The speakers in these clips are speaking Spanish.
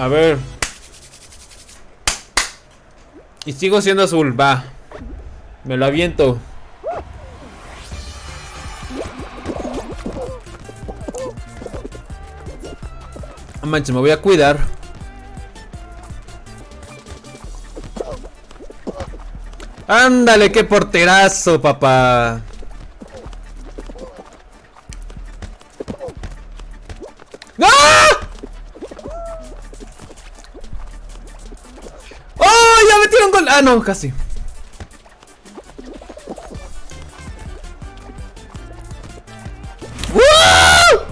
A ver. Y sigo siendo azul, va. Me lo aviento. Ah, manches, me voy a cuidar. Ándale, qué porterazo, papá. ¡Ah! Metieron gol. Ah, no, casi. ¡Wow!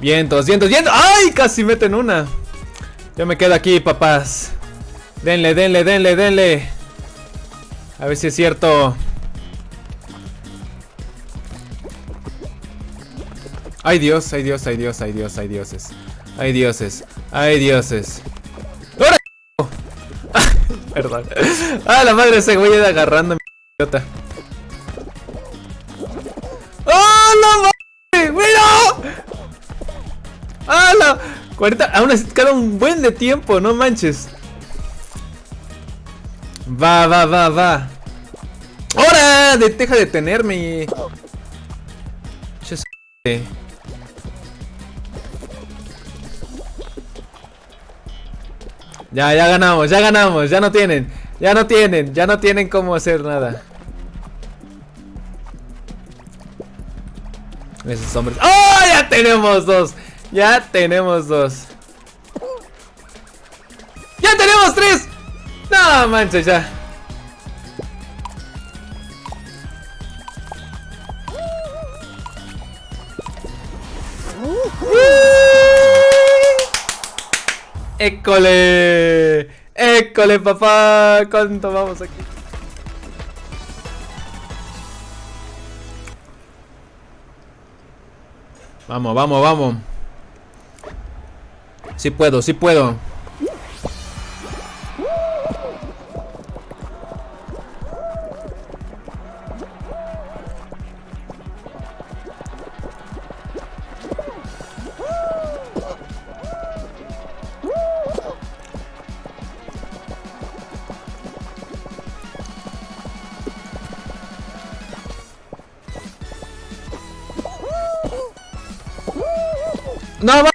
Vientos, vientos, vientos. ¡Ay! Casi meten una. Yo me quedo aquí, papás. Denle, denle, denle, denle. A ver si es cierto. Ay Dios, ay Dios, ay Dios, ay Dios, ay dioses. Ay dioses, ay dioses. ¡Ahora! Perdón. Ah, la madre ese güey agarrando mi idiota. ¡Oh, la madre! ¡Mira! ¡Ah, la! 40, aún así queda un buen de tiempo, no manches. Va, va, va, va. ¡Hora! De, deja de tenerme. Ya, ya ganamos, ya ganamos, ya no tienen, ya no tienen, ya no tienen cómo hacer nada. Esos hombres. ¡Oh! Ya tenemos dos. Ya tenemos dos. ¡Ya tenemos tres! No manches, ya. ¡École! ¡École, papá! ¿Cuánto vamos aquí? Vamos, vamos, vamos. Sí puedo, sí puedo. No, va,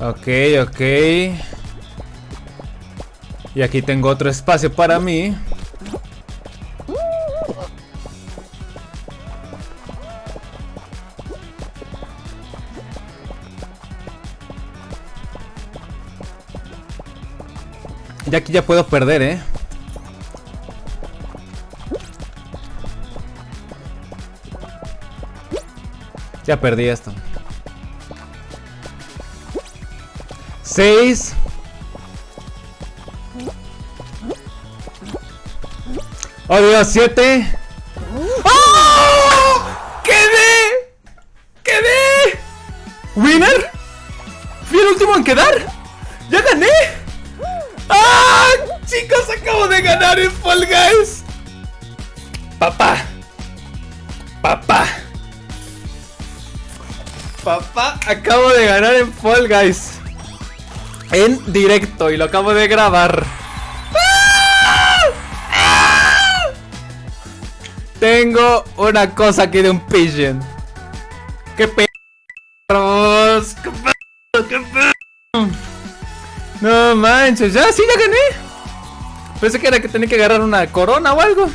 Ok, ok. Y aquí tengo otro espacio para mí. Y aquí ya puedo perder, ¿eh? Ya perdí esto. 6 Oh Dios, 7 ¡Oh! ¡Quedé! ¡Quedé! ¿Winner? ¿Fui el último en quedar? ¡Ya gané! ¡Ah! Chicos, acabo de ganar en Fall Guys Papá Papá Papá, acabo de ganar en Fall Guys en directo y lo acabo de grabar. Tengo una cosa aquí de un pigeon. ¡Qué perros! ¡Qué perros! ¡Qué perros! No manches, ya, sí, ya gané. Pensé que era que tenía que agarrar una corona o algo.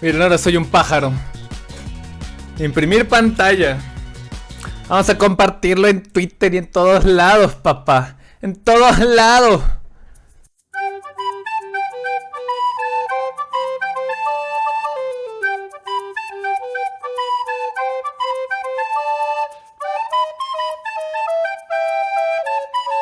Miren, ahora soy un pájaro. Imprimir pantalla. Vamos a compartirlo en Twitter y en todos lados, papá. En todos lados.